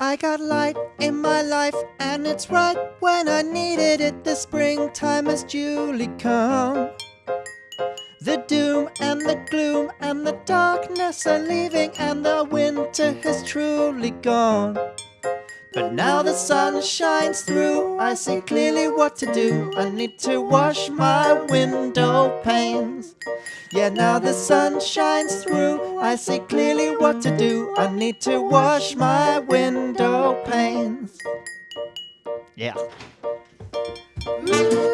I got light in my life, and it's right when I needed it. The springtime has duly come. The doom and the gloom and the darkness are leaving, and the winter has truly gone. But now the sun shines through, I see clearly what to do. I need to wash my window panes. Yeah, now the sun shines through, I see clearly what to do. I need to wash my window panes. Yeah. Mm.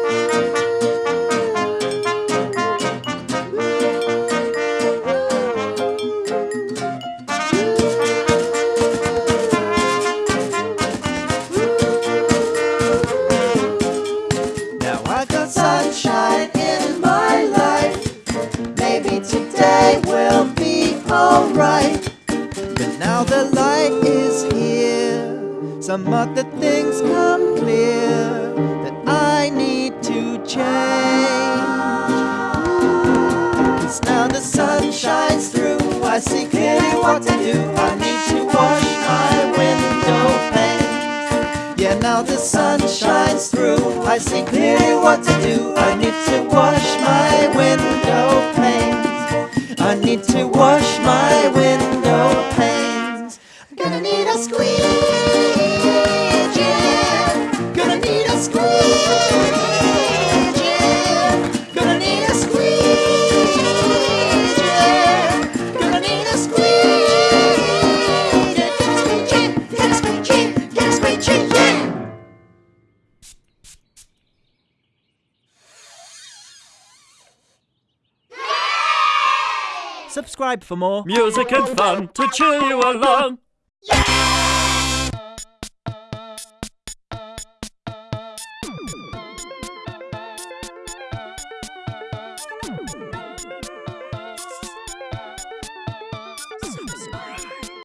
Sunshine in my life. Maybe today will be alright. But now the light is here. Some other things come clear that I need to change. Cause now the sun shines through. I see clearly what to do. I need to wash my window pane. Yeah, now the sun shines through. I see clearly what to do. I to wash my window panes. I need to wash my window panes. I'm gonna need a squeegee. Gonna need a squeegee. Subscribe for more. Music and fun to cheer you along. Yeah!